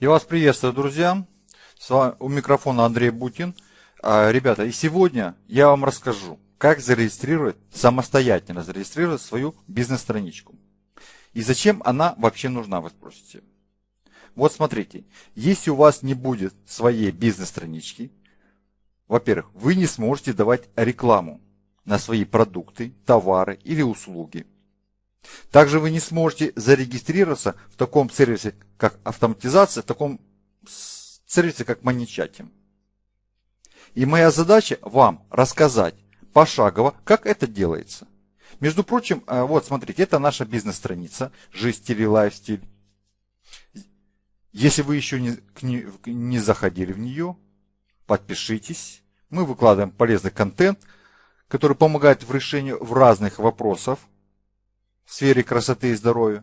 Я вас приветствую, друзья. С вами у микрофона Андрей Бутин. А, ребята, и сегодня я вам расскажу, как зарегистрировать, самостоятельно зарегистрировать свою бизнес-страничку. И зачем она вообще нужна, вы спросите. Вот смотрите, если у вас не будет своей бизнес-странички, во-первых, вы не сможете давать рекламу на свои продукты, товары или услуги. Также вы не сможете зарегистрироваться в таком сервисе, как автоматизация, в таком сервисе, как маничатим. И моя задача вам рассказать пошагово, как это делается. Между прочим, э, вот смотрите, это наша бизнес-страница «Жизнь, стиль и лайфстиль». Если вы еще не, не заходили в нее, подпишитесь. Мы выкладываем полезный контент, который помогает в решении в разных вопросов сфере красоты и здоровья.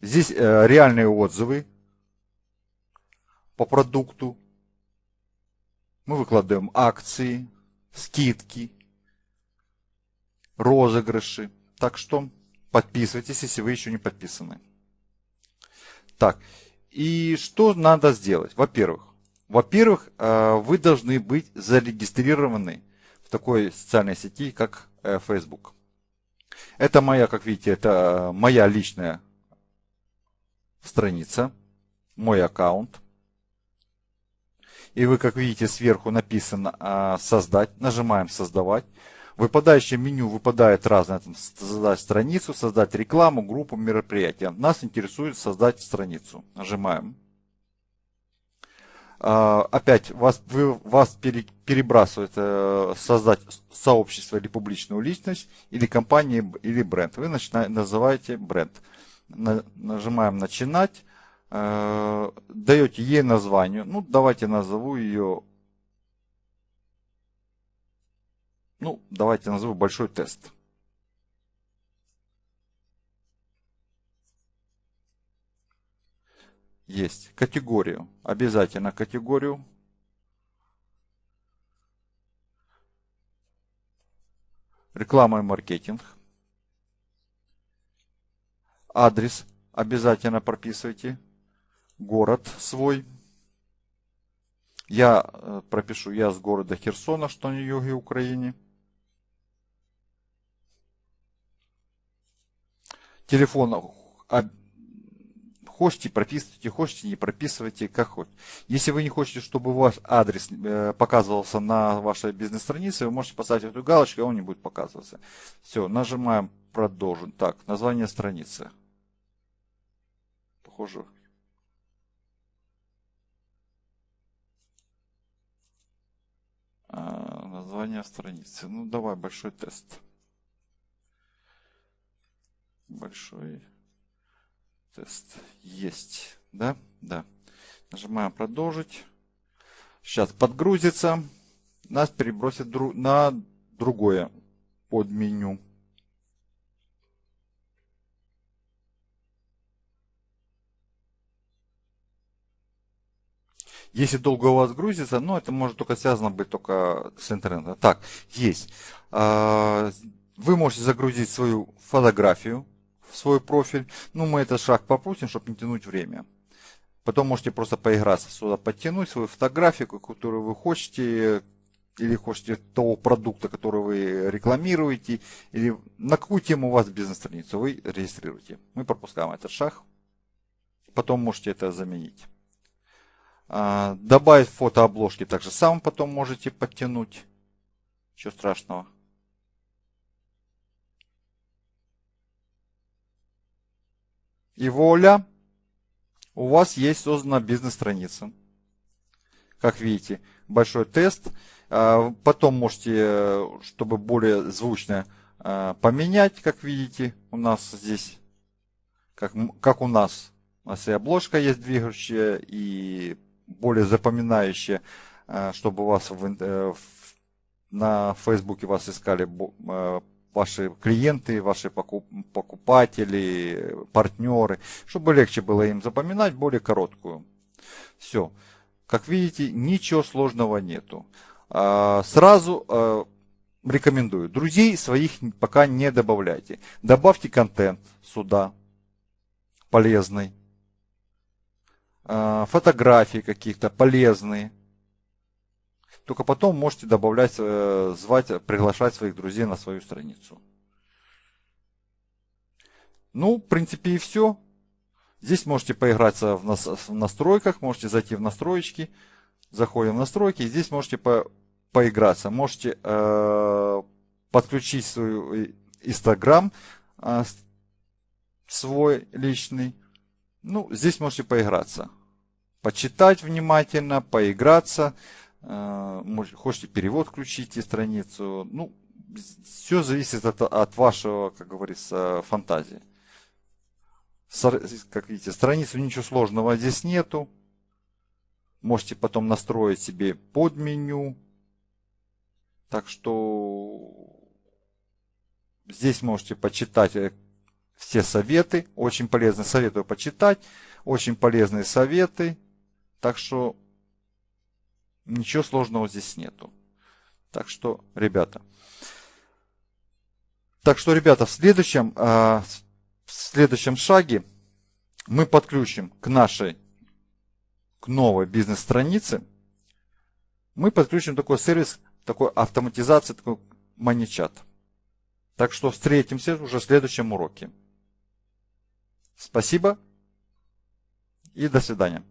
Здесь э, реальные отзывы по продукту. Мы выкладываем акции, скидки, розыгрыши. Так что подписывайтесь, если вы еще не подписаны. Так, и что надо сделать? Во-первых, во-первых, э, вы должны быть зарегистрированы в такой социальной сети, как э, Facebook. Это моя, как видите, это моя личная страница, мой аккаунт. И вы, как видите, сверху написано а, «Создать». Нажимаем «Создавать». В выпадающем меню выпадает разное, там, создать страницу, создать рекламу, группу, мероприятия. Нас интересует создать страницу. Нажимаем. А, опять вас, вы, вас пере, перебрасывает э, создать сообщество или публичную личность, или компанию, или бренд. Вы начинаете, называете бренд. На, нажимаем начинать, э, даете ей название. Ну, давайте назову ее. Ну, давайте назову большой тест. Есть категорию, обязательно категорию. Реклама и маркетинг. Адрес обязательно прописывайте. Город свой. Я э, пропишу, я с города Херсона, что на юге Украины. Телефон Хочете, прописывайте, хочете, не прописывайте, как хоть. Если вы не хотите, чтобы у вас адрес э, показывался на вашей бизнес-странице, вы можете поставить эту галочку, и он не будет показываться. Все, нажимаем продолжить. Так, название страницы. Похоже. А, название страницы. Ну, давай большой тест. Большой тест есть. Да? Да. Нажимаем продолжить. Сейчас подгрузится. Нас перебросит на другое подменю. Если долго у вас грузится, ну это может только связано быть только с интернетом. Так, есть. А, вы можете загрузить свою фотографию в свой профиль. Ну, мы этот шаг попустим, чтобы не тянуть время. Потом можете просто поиграться сюда, подтянуть свою фотографию, которую вы хотите, или хотите того продукта, который вы рекламируете, или на какую тему у вас бизнес-страницу вы регистрируете. Мы пропускаем этот шаг. Потом можете это заменить. А, добавить фотообложки также сам потом можете подтянуть. Ничего страшного. И воля, у вас есть создана бизнес-страница. Как видите, большой тест. А, потом можете, чтобы более звучно а, поменять, как видите, у нас здесь, как, как у нас, у нас и обложка есть двигающая, и более запоминающая, а, чтобы у вас э, в, на Фейсбуке вас искали ваши клиенты, ваши покупатели, партнеры, чтобы легче было им запоминать более короткую. Все. Как видите, ничего сложного нету. А, сразу а, рекомендую. Друзей своих пока не добавляйте. Добавьте контент сюда, полезный. э, фотографии каких-то полезные. Только потом можете добавлять, э, звать, приглашать своих друзей на свою страницу. Ну, в принципе, и все. Здесь можете поиграться в, нас, в настройках, можете зайти в настроечки. Заходим в настройки, здесь можете по, поиграться. Можете э, подключить свой Инстаграм, э, свой личный. Ну, здесь можете поиграться. Почитать внимательно, поиграться. Э, может, хотите перевод включите страницу. Ну, все зависит от, от вашего, как говорится, фантазии. Как видите, страницу ничего сложного здесь нету. Можете потом настроить себе под меню. Так что здесь можете почитать э, все советы. Очень полезные советую почитать. Очень полезные советы. Так что ничего сложного здесь нету. Так что, ребята. Так что, ребята, в следующем, а, в следующем шаге мы подключим к нашей, к новой бизнес-странице, мы подключим такой сервис, такой автоматизации, такой маничат. Так что встретимся уже в следующем уроке. Спасибо и до свидания.